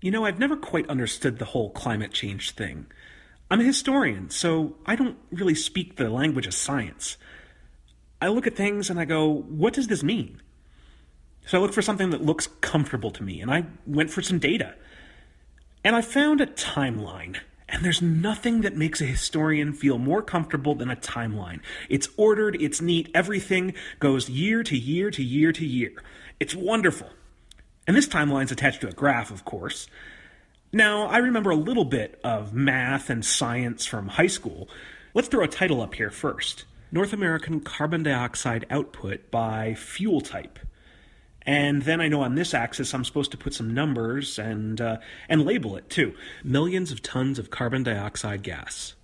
You know, I've never quite understood the whole climate change thing. I'm a historian, so I don't really speak the language of science. I look at things and I go, what does this mean? So I look for something that looks comfortable to me, and I went for some data. And I found a timeline. And there's nothing that makes a historian feel more comfortable than a timeline. It's ordered, it's neat, everything goes year to year to year to year. It's wonderful. And this timeline's attached to a graph, of course. Now, I remember a little bit of math and science from high school. Let's throw a title up here first North American carbon dioxide output by fuel type. And then I know on this axis I'm supposed to put some numbers and uh, and label it too. Millions of tons of carbon dioxide gas.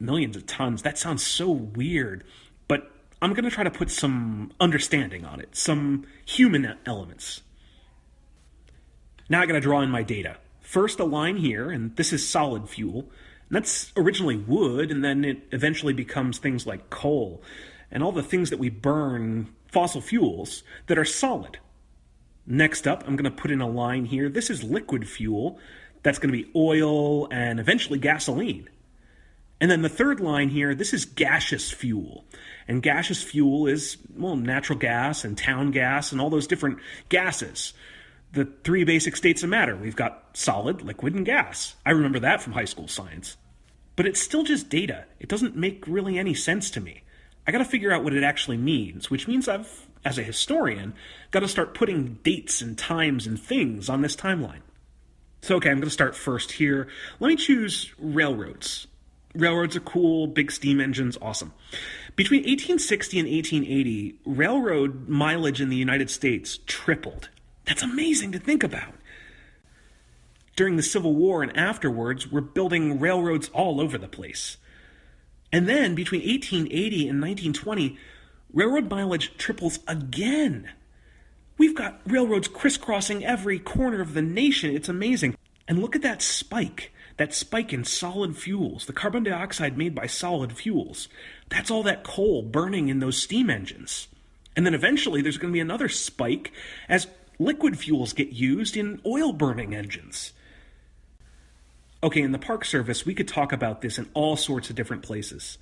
Millions of tons. That sounds so weird, but I'm going to try to put some understanding on it, some human elements. Now I got to draw in my data. First a line here, and this is solid fuel. And that's originally wood, and then it eventually becomes things like coal and all the things that we burn, fossil fuels, that are solid. Next up, I'm going to put in a line here. This is liquid fuel. That's going to be oil and eventually gasoline. And then the third line here, this is gaseous fuel. And gaseous fuel is, well, natural gas and town gas and all those different gases. The three basic states of matter. We've got solid, liquid, and gas. I remember that from high school science. But it's still just data. It doesn't make really any sense to me. I got to figure out what it actually means, which means I've as a historian, got to start putting dates and times and things on this timeline. So, okay, I'm going to start first here. Let me choose railroads. Railroads are cool, big steam engines, awesome. Between 1860 and 1880, railroad mileage in the United States tripled. That's amazing to think about. During the Civil War and afterwards, we're building railroads all over the place. And then between 1880 and 1920, railroad mileage triples again. We've got railroads crisscrossing every corner of the nation. It's amazing. And look at that spike. That spike in solid fuels, the carbon dioxide made by solid fuels. That's all that coal burning in those steam engines. And then eventually there's going to be another spike as liquid fuels get used in oil burning engines. Okay, in the Park Service, we could talk about this in all sorts of different places.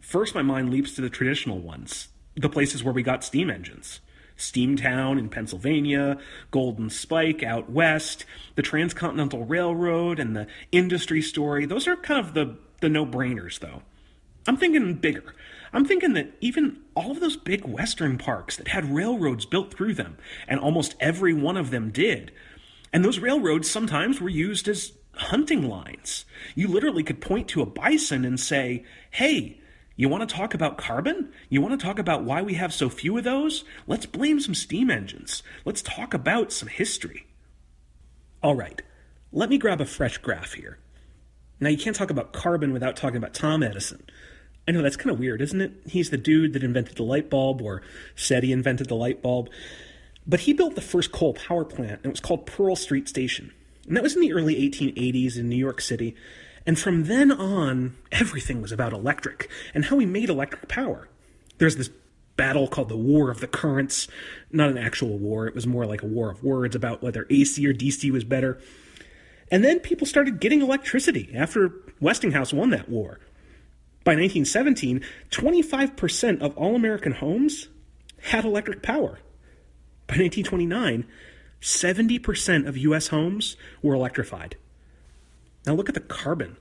First, my mind leaps to the traditional ones the places where we got steam engines. Steamtown in Pennsylvania, Golden Spike out west, the Transcontinental Railroad, and the industry story. Those are kind of the, the no brainers, though. I'm thinking bigger. I'm thinking that even all of those big Western parks that had railroads built through them, and almost every one of them did, and those railroads sometimes were used as hunting lines. You literally could point to a bison and say, hey, you want to talk about carbon? You want to talk about why we have so few of those? Let's blame some steam engines. Let's talk about some history. All right, let me grab a fresh graph here. Now, you can't talk about carbon without talking about Tom Edison. I know that's kind of weird, isn't it? He's the dude that invented the light bulb, or said he invented the light bulb. But he built the first coal power plant, and it was called Pearl Street Station. And that was in the early 1880s in New York City. And from then on, everything was about electric and how we made electric power. There's this battle called the War of the Currents. Not an actual war, it was more like a war of words about whether AC or DC was better. And then people started getting electricity after Westinghouse won that war. By 1917, 25% of all American homes had electric power. By 1929, 70% of US homes were electrified. Now look at the carbon.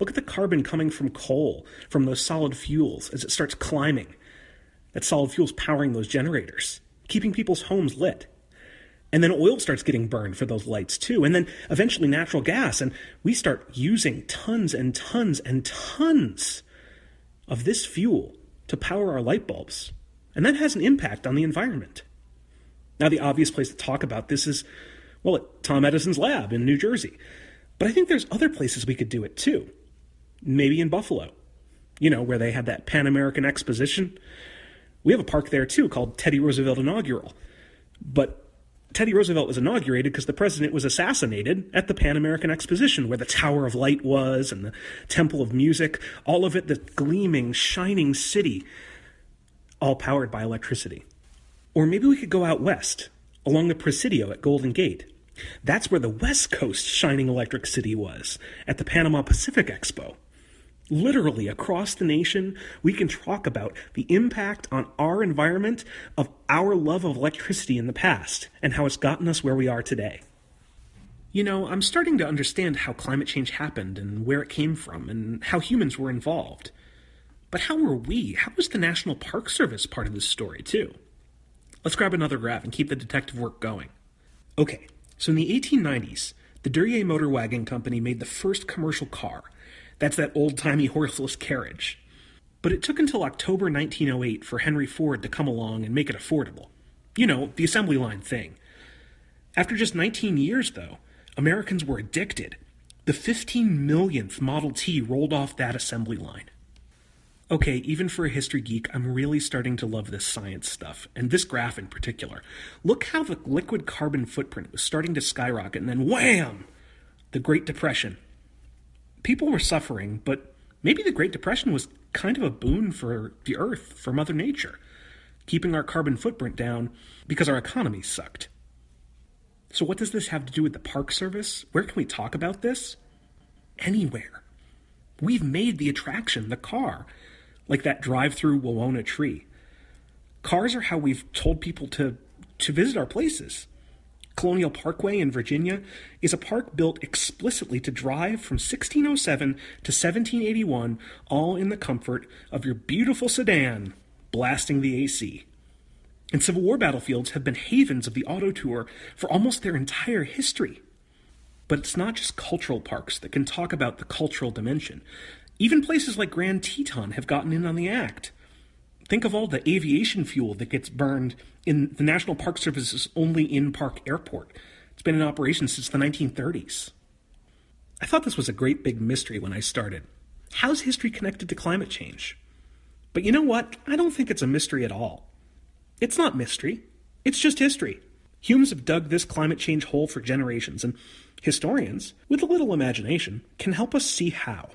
Look at the carbon coming from coal, from those solid fuels, as it starts climbing. That solid fuel's powering those generators, keeping people's homes lit. And then oil starts getting burned for those lights too. And then eventually natural gas. And we start using tons and tons and tons of this fuel to power our light bulbs. And that has an impact on the environment. Now, the obvious place to talk about this is, well, at Tom Edison's lab in New Jersey. But I think there's other places we could do it too. Maybe in Buffalo, you know, where they had that Pan American Exposition. We have a park there too called Teddy Roosevelt Inaugural. But Teddy Roosevelt was inaugurated because the president was assassinated at the Pan American Exposition, where the Tower of Light was and the Temple of Music, all of it, the gleaming, shining city, all powered by electricity. Or maybe we could go out west, along the Presidio at Golden Gate, That's where the West Coast shining electric city was, at the Panama Pacific Expo. Literally across the nation, we can talk about the impact on our environment of our love of electricity in the past and how it's gotten us where we are today. You know, I'm starting to understand how climate change happened and where it came from and how humans were involved. But how were we? How was the National Park Service part of this story, too? Let's grab another graph and keep the detective work going. Okay, so in the 1890s, the Duryea Motor Wagon Company made the first commercial car. That's that old timey horseless carriage. But it took until October 1908 for Henry Ford to come along and make it affordable. You know, the assembly line thing. After just 19 years, though, Americans were addicted. The 15 millionth Model T rolled off that assembly line. Okay, even for a history geek, I'm really starting to love this science stuff, and this graph in particular. Look how the liquid carbon footprint was starting to skyrocket, and then wham! The Great Depression. People were suffering, but maybe the Great Depression was kind of a boon for the Earth, for Mother Nature, keeping our carbon footprint down because our economy sucked. So, what does this have to do with the Park Service? Where can we talk about this? Anywhere. We've made the attraction the car, like that drive through Wawona tree. Cars are how we've told people to, to visit our places. Colonial Parkway in Virginia is a park built explicitly to drive from 1607 to 1781, all in the comfort of your beautiful sedan, blasting the AC and Civil War battlefields have been havens of the auto tour for almost their entire history. But it's not just cultural parks that can talk about the cultural dimension. Even places like Grand Teton have gotten in on the act. Think of all the aviation fuel that gets burned in the National Park Service's only in park airport. It's been in operation since the 1930s. I thought this was a great big mystery when I started. How's history connected to climate change? But you know what? I don't think it's a mystery at all. It's not mystery, it's just history. Humans have dug this climate change hole for generations, and historians, with a little imagination, can help us see how.